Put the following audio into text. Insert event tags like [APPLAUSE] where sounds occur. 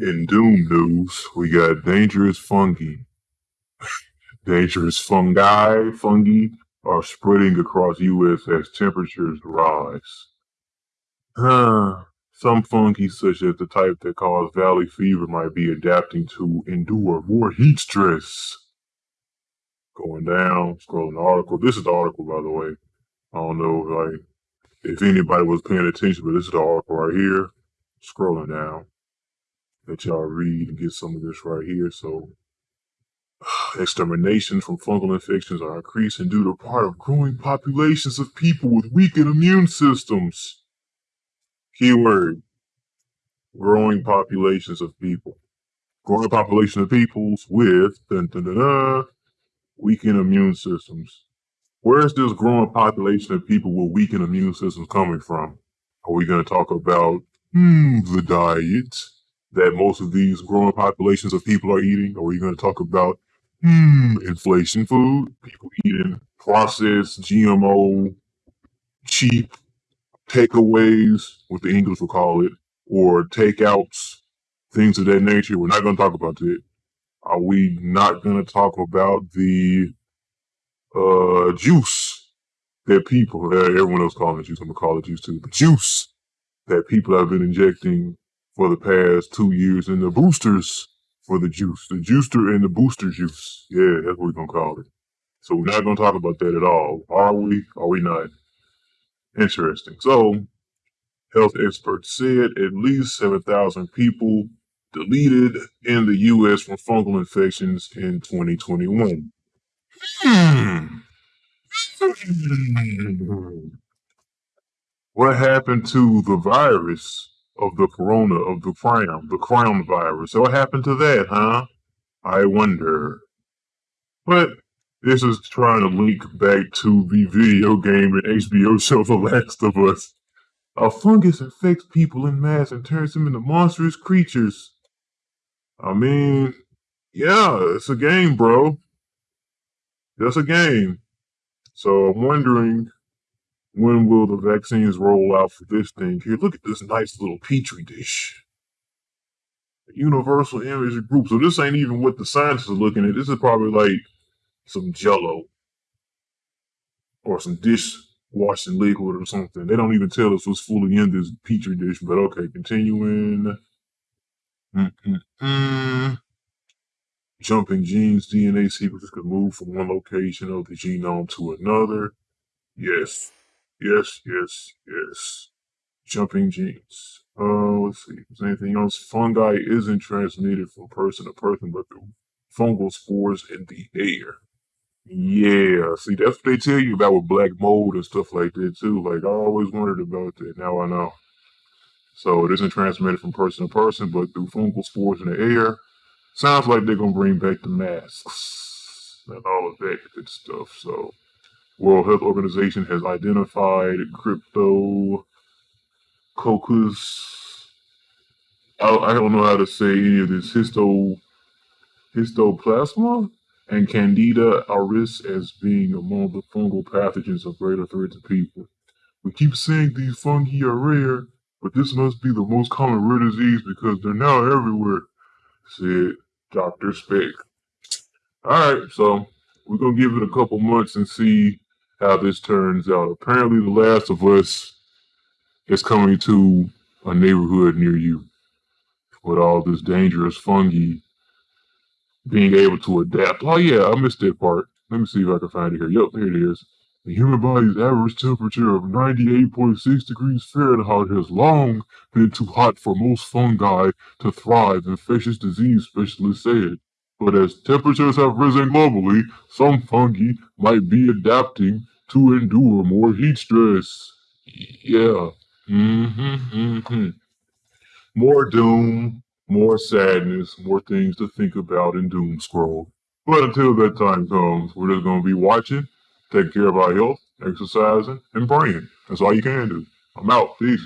In Doom news, we got dangerous fungi. [LAUGHS] dangerous fungi, fungi are spreading across U.S. as temperatures rise. Uh, some fungi, such as the type that cause valley fever, might be adapting to endure more heat stress. Going down, scrolling the article. This is the article, by the way. I don't know, like, if anybody was paying attention, but this is the article right here. Scrolling down let y'all read and get some of this right here. So, [SIGHS] extermination from fungal infections are increasing due to part of growing populations of people with weakened immune systems. Keyword growing populations of people. Growing population of peoples with dun, dun, dun, dun, weakened immune systems. Where is this growing population of people with weakened immune systems coming from? Are we going to talk about hmm, the diet? That most of these growing populations of people are eating? Or are you going to talk about hmm, inflation food? People eating processed, GMO, cheap takeaways, what the English will call it, or takeouts, things of that nature. We're not going to talk about that. Are we not going to talk about the uh, juice that people, uh, everyone else calling it juice, I'm going to call it juice too, the juice that people have been injecting for the past two years and the boosters for the juice. The juicer and the booster juice. Yeah, that's what we're going to call it. So we're not going to talk about that at all. Are we? Are we not? Interesting. So, health experts said at least 7,000 people deleted in the U.S. from fungal infections in 2021. Hmm. What happened to the virus of the corona, of the crown, the crown virus. So what happened to that, huh? I wonder. But this is trying to link back to the video game and HBO show The [LAUGHS] Last of Us. A fungus infects people in mass and turns them into monstrous creatures. I mean, yeah, it's a game, bro. It's a game. So I'm wondering when will the vaccines roll out for this thing? Here, look at this nice little petri dish. Universal image group. So this ain't even what the scientists are looking at. This is probably like some jello or some dishwashing liquid or something. They don't even tell us what's fully in this petri dish, but okay, continuing. Mm-mm-mm. Jumping genes, DNA sequences can move from one location of the genome to another. Yes. Yes, yes, yes. Jumping genes. Uh, let's see. Is anything else? Fungi isn't transmitted from person to person, but through fungal spores in the air. Yeah, see, that's what they tell you about with black mold and stuff like that, too. Like, I always wondered about that. Now I know. So it isn't transmitted from person to person, but through fungal spores in the air. Sounds like they're going to bring back the masks and all of that good stuff. So World Health Organization has identified crypto coccus. I, I don't know how to say any of this histo histoplasma and Candida auris as being among the fungal pathogens of greater threat to people. We keep saying these fungi are rare, but this must be the most common rare disease because they're now everywhere, said Dr. Spec. Alright, so we're going to give it a couple months and see how this turns out. Apparently, The Last of Us is coming to a neighborhood near you with all this dangerous fungi being able to adapt. Oh, yeah, I missed that part. Let me see if I can find it here. Yep, there it is. The human body's average temperature of 98.6 degrees Fahrenheit has long been too hot for most fungi to thrive, infectious disease specialists said. But as temperatures have risen globally, some fungi might be adapting to endure more heat stress. Yeah. Mm-hmm. More doom, more sadness, more things to think about in doom scroll. But until that time comes, we're just going to be watching, taking care of our health, exercising, and praying. That's all you can do. I'm out. Peace.